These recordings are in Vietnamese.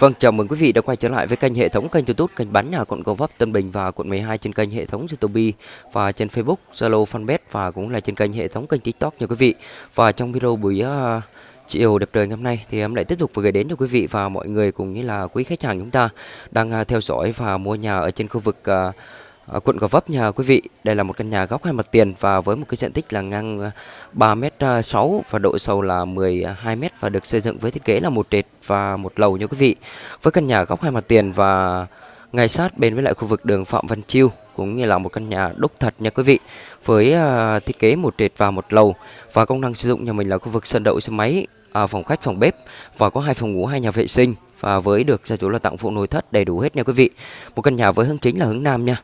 Vâng, chào mừng quý vị đã quay trở lại với kênh hệ thống kênh YouTube kênh bán nhà quận Gò Vấp, Tân Bình và quận 12 trên kênh hệ thống YouTube và trên Facebook, Zalo, Fanpage và cũng là trên kênh hệ thống kênh TikTok nha quý vị. Và trong video buổi uh, chiều đẹp trời ngày hôm nay thì em lại tiếp tục gửi đến cho quý vị và mọi người cùng như là quý khách hàng chúng ta đang uh, theo dõi và mua nhà ở trên khu vực uh, ở quận Gò Vấp nha quý vị. Đây là một căn nhà góc hai mặt tiền và với một cái diện tích là ngang à, 3m6 à, và độ sâu là 12m à, và được xây dựng với thiết kế là một trệt và một lầu nha quý vị. Với căn nhà góc hai mặt tiền và ngay sát bên với lại khu vực đường Phạm Văn Chiêu cũng như là một căn nhà đúc thật nha quý vị với uh, thiết kế một trệt và một lầu và công năng sử dụng nhà mình là khu vực sân đậu xe máy à, phòng khách phòng bếp và có hai phòng ngủ hai nhà vệ sinh và với được gia chủ là tặng phụ nội thất đầy đủ hết nha quý vị một căn nhà với hướng chính là hướng nam nha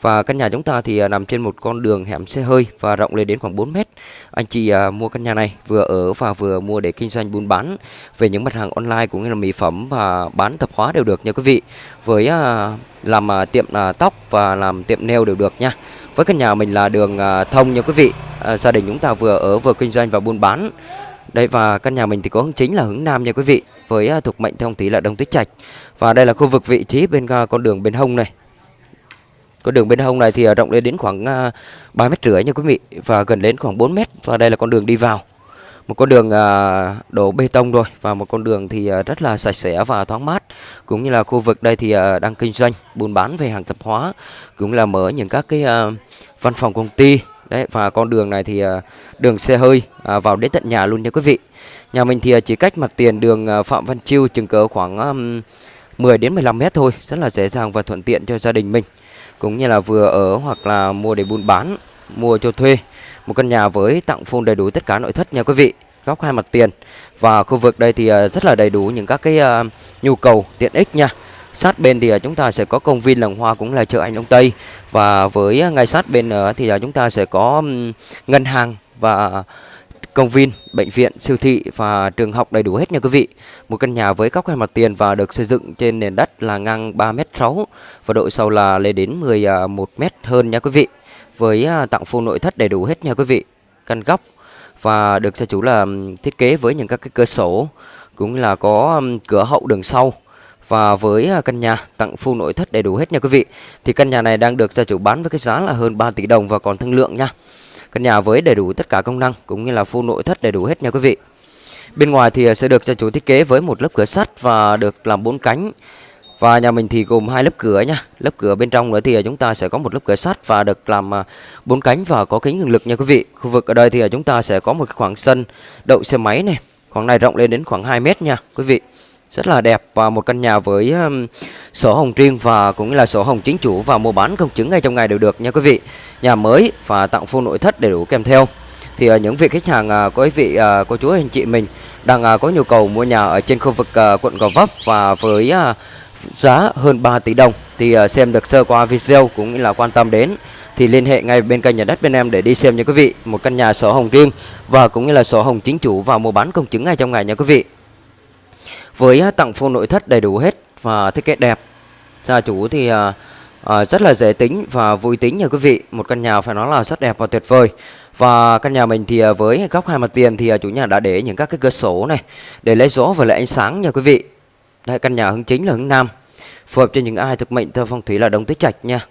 và căn nhà chúng ta thì à, nằm trên một con đường hẻm xe hơi và rộng lên đến khoảng 4 mét. Anh chị à, mua căn nhà này vừa ở và vừa mua để kinh doanh buôn bán về những mặt hàng online cũng như là mỹ phẩm và bán tạp hóa đều được nha quý vị. Với à, làm à, tiệm à, tóc và làm tiệm nail đều được nha. Với căn nhà mình là đường thông nha quý vị. Gia đình chúng ta vừa ở vừa kinh doanh và buôn bán. Đây và căn nhà mình thì có hướng chính là hướng nam nha quý vị với à, thuộc mệnh thông tí là đông tứ trạch. Và đây là khu vực vị trí bên à, con đường bên hông này. Con đường bên hông này thì à, rộng lên đến khoảng 3 mét rưỡi nha quý vị, và gần đến khoảng 4 mét. Và đây là con đường đi vào. Một con đường đổ bê tông rồi và một con đường thì rất là sạch sẽ và thoáng mát. Cũng như là khu vực đây thì đang kinh doanh, buôn bán về hàng tạp hóa. Cũng là mở những các cái văn phòng công ty đấy và con đường này thì à, đường xe hơi à, vào đến tận nhà luôn nha quý vị nhà mình thì à, chỉ cách mặt tiền đường Phạm Văn Chiêu chừng cỡ khoảng 10 đến 15 mét thôi rất là dễ dàng và thuận tiện cho gia đình mình cũng như là vừa ở hoặc là mua để buôn bán, mua cho thuê. Một căn nhà với tặng full đầy đủ tất cả nội thất nha quý vị. Góc hai mặt tiền. Và khu vực đây thì rất là đầy đủ những các cái nhu cầu tiện ích nha. Sát bên thì à, chúng ta sẽ có công viên làng hoa cũng là chợ Anh Đông Tây và với à, ngay sát bên à, thì chúng ta sẽ có ngân hàng và công viên, bệnh viện, siêu thị và trường học đầy đủ hết nha quý vị. Một căn nhà với góc hai mặt tiền và được xây dựng trên nền đất là ngang 3m6 và độ sâu là lên đến 11m hơn nha quý vị. Với tặng full nội thất đầy đủ hết nha quý vị. Căn góc và được gia chủ là thiết kế với những các cái cửa sổ cũng là có cửa hậu đường sau và với à, căn nhà tặng full nội thất đầy đủ hết nha quý vị thì căn nhà này đang được gia chủ bán với cái giá là hơn 3 tỷ đồng và còn thương lượng nha Căn nhà với đầy đủ tất cả công năng cũng như là full nội thất đầy đủ hết nha quý vị. Bên ngoài thì à, sẽ được gia chủ thiết kế với một lớp cửa sắt và được làm bốn cánh. Và nhà mình thì gồm hai lớp cửa nha. Lớp cửa bên trong nữa thì à, chúng ta sẽ có một lớp cửa sắt và được làm bốn cánh và có kính cường lực nha quý vị. Khu vực ở đây thì chúng ta sẽ có một khoảng sân đậu xe máy này. Khoảng này rộng lên đến khoảng 2 mét nha quý vị rất là đẹp và một căn nhà với um, sổ hồng riêng và cũng là sổ hồng chính chủ và mua bán công chứng ngay trong ngày đều được nha quý vị. Nhà mới và tặng full nội thất đầy đủ kèm theo. Thì uh, những vị khách hàng uh, có quý vị uh, cô chú anh chị mình đang uh, có nhu cầu mua nhà ở trên khu vực uh, quận Gò Vấp và với uh, giá hơn 3 tỷ đồng thì uh, xem được sơ qua video cũng như là quan tâm đến thì liên hệ ngay bên kênh nhà đất bên em để đi xem nha quý vị một căn nhà sổ hồng riêng và cũng như là sổ hồng chính chủ và mua bán công chứng ngay trong ngày nha quý vị với à, tặng full nội thất đầy đủ hết và thiết kế đẹp. Gia chủ thì À, à rất là dễ tính và vui tính nha quý vị. Một căn nhà phải nói là rất đẹp và tuyệt vời. Và căn nhà mình thì à, với góc hai mặt tiền thì chủ nhà đã để những các cái cửa sổ này để lấy gió và lấy ánh sáng nha quý vị. Đây căn nhà hướng chính là hướng nam phù hợp cho những ai thực mệnh theo phong thủy là đông tứ trạch nha.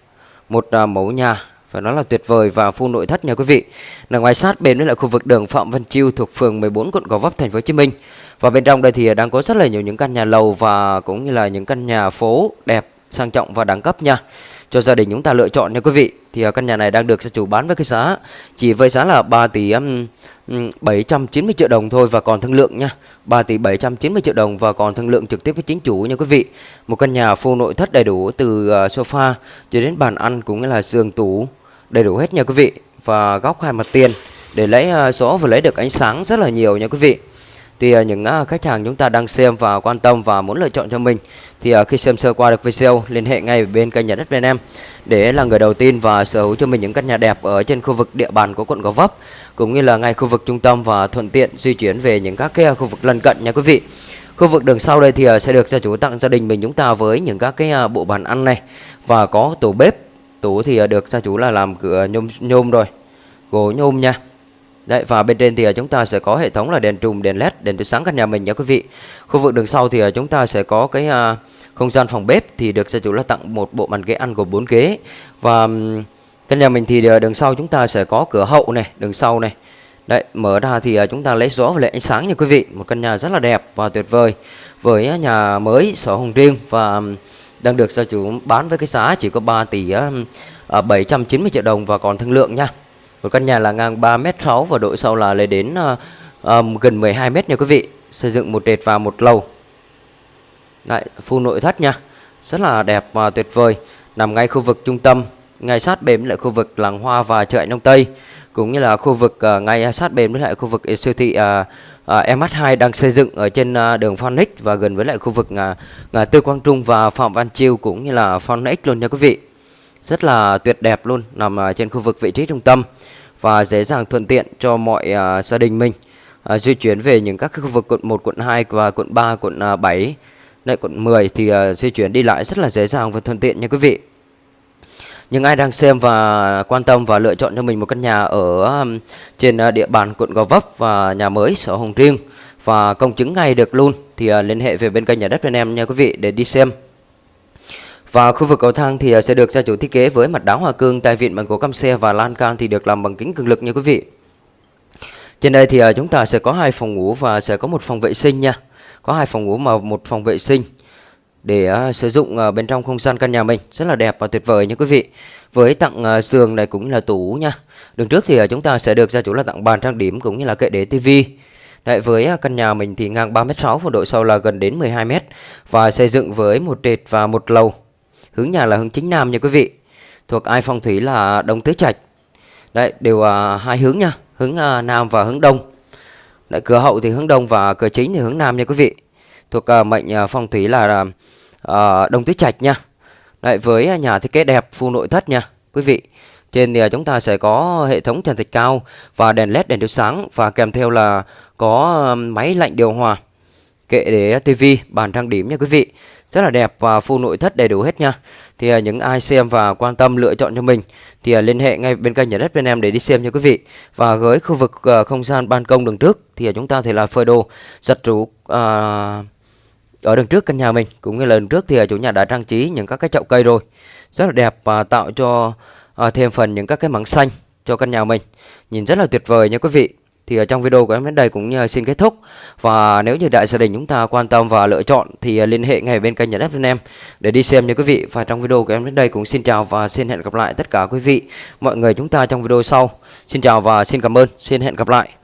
Một à, mẫu nhà phải nói là tuyệt vời và full nội thất nha quý vị. Là ngoài sát bên với lại khu vực đường Phạm Văn Chiêu thuộc phường 14 quận Gò Vấp thành phố Hồ Chí Minh. Và bên trong đây thì đang có rất là nhiều những căn nhà lầu và cũng như là những căn nhà phố đẹp, sang trọng và đẳng cấp nha. Cho gia đình chúng ta lựa chọn nha quý vị. Thì à, căn nhà này đang được gia chủ bán với cái giá chỉ với giá là 3 tỷ 790 triệu đồng thôi và còn thương lượng nha. 3 tỷ 790 triệu đồng và còn thương lượng trực tiếp với chính chủ nha quý vị. Một căn nhà full nội thất đầy đủ từ à, sofa cho đến bàn ăn cũng như là giường tủ đầy đủ hết nha quý vị. Và góc hai mặt tiền để lấy uh, gió và lấy được ánh sáng rất là nhiều nha quý vị thì uh, những uh, khách hàng chúng ta đang xem và quan tâm và muốn lựa chọn cho mình thì uh, khi xem sơ qua được video liên hệ ngay bên kênh nhà đất bên em để là người đầu tiên và sở hữu cho mình những căn nhà đẹp ở trên khu vực địa bàn của quận Gò Vấp cũng như là ngay khu vực trung tâm và thuận tiện di chuyển về những các cái khu vực lân cận nha quý vị. Khu vực đường sau đây thì sẽ được gia chủ tặng gia đình mình chúng ta với những các cái bộ bàn ăn này và có tủ bếp. Tủ thì ờ, được gia chủ là làm cửa ờ, nhôm nhôm rồi. Gỗ nhôm nha Đấy và bên trên thì ờ, chúng ta sẽ có hệ thống là đèn trùm, đèn led, đèn chiếu sáng căn nhà mình nha quý vị. Khu vực đường sau thì chúng ta sẽ có cái à, không gian phòng bếp thì được gia chủ là tặng một bộ bàn ghế ăn gồm 4 ghế và căn nhà mình thì đường sau chúng ta sẽ có cửa hậu này, đường sau này. Đấy, mở ra thì chúng ta lấy gió và lấy ánh sáng nha quý vị. Một căn nhà rất là đẹp và tuyệt vời với nhà mới sổ hồng riêng và đang được gia chủ bán với cái giá chỉ có 3 tỷ uh, à, 790 triệu đồng và còn thương lượng nha. Một căn nhà là ngang 3m6 và độ sâu là lên đến uh, um, gần 12m nha quý vị. Xây dựng một trệt và một lầu. Đấy, full nội thất nha. Rất là đẹp và tuyệt vời. Nằm ngay khu vực trung tâm, ngay sát bên lại khu vực làng hoa và chợ nông Tây cũng như là khu vực uh, ngay sát bên với lại khu vực siêu thị uh, Ờ, uh, MH2 đang xây dựng ở trên à, đường Phoenix và gần với lại khu vực ngã tư Quang Trung và Phạm Văn Chiêu cũng như là Phoenix luôn nha quý vị. Rất là tuyệt đẹp luôn, nằm uh, trên khu vực vị trí trung tâm và dễ dàng thuận tiện cho mọi à, gia đình mình di chuyển về những các khu vực quận 1, quận 2 và quận 3, quận uh, 7, lại quận 10 thì uh, di chuyển đi lại rất là dễ dàng và thuận tiện nha quý vị. Nhưng ai đang xem và quan tâm và lựa chọn cho mình một căn nhà ở um, trên uh, địa bàn quận Gò Vấp và nhà mới sổ hồng riêng và công chứng ngay được luôn thì uh, liên hệ về bên kênh nhà đất bên em nha quý vị để đi xem. Và khu vực cầu thang thì uh, sẽ được gia chủ thiết kế với mặt đá hoa cương, tại vịn bằng gỗ căm xe và lan can thì được làm bằng kính cường lực nha quý vị. Trên đây thì chúng ta sẽ có hai phòng ngủ và sẽ có một phòng vệ sinh nha. Có hai phòng ngủ mà một phòng vệ sinh để uh, sử dụng uh, bên trong không gian căn nhà mình. Rất là đẹp và tuyệt vời nha quý vị. Với tặng uh, giường này cũng là tủ nha. Đường trước thì uh, chúng ta sẽ được gia chủ là tặng bàn trang điểm cũng như là kệ để tivi Đấy, với căn nhà mình thì ngang 3m6 và độ sâu là gần đến 12m và xây dựng với một trệt và một lầu. Hướng nhà là hướng chính nam nha quý vị. Thuộc ai phong thủy là đông tứ trạch. Đấy đều à, hai hướng nha. Hướng à, nam và hướng đông. Đấy, cửa hậu thì hướng đông và cửa chính thì hướng nam nha quý vị thuộc uh, mệnh uh, phong thủy là uh, Đông Tứ Trạch nha. Đấy, với ờ, nhà thiết kế đẹp full nội thất nha quý vị. Trên thì chúng ta sẽ có hệ thống trần thạch cao và đèn led đèn chiếu sáng và kèm theo là có máy lạnh điều hòa, kệ để tivi, bàn trang điểm nha quý vị. Rất là đẹp và full nội thất đầy đủ hết nha. Thì những ai xem và quan tâm lựa chọn cho mình thì liên hệ ngay bên kênh nhà đất bên em để đi xem nha quý vị. Và với khu vực không gian ban công đường trước thì chúng ta thì là phơi đồ giặt rũ uh, ở đằng trước căn nhà mình cũng như lần trước thì à, chủ nhà đã trang trí những các cái chậu cây rồi. Rất là đẹp và tạo cho à, thêm phần những các cái mảng xanh cho căn nhà mình. Nhìn rất là tuyệt vời nha quý vị. Thì ở trong video của em đến đây cũng à, xin kết thúc. Và nếu như đại gia đình chúng ta quan tâm và lựa chọn thì liên hệ ngay bên kênh nhà đất bên em để đi xem nha quý vị. Và trong video của em đến đây cũng xin chào và xin hẹn gặp lại tất cả quý vị mọi người chúng ta trong video sau. Xin chào và xin cảm ơn. Xin hẹn gặp lại.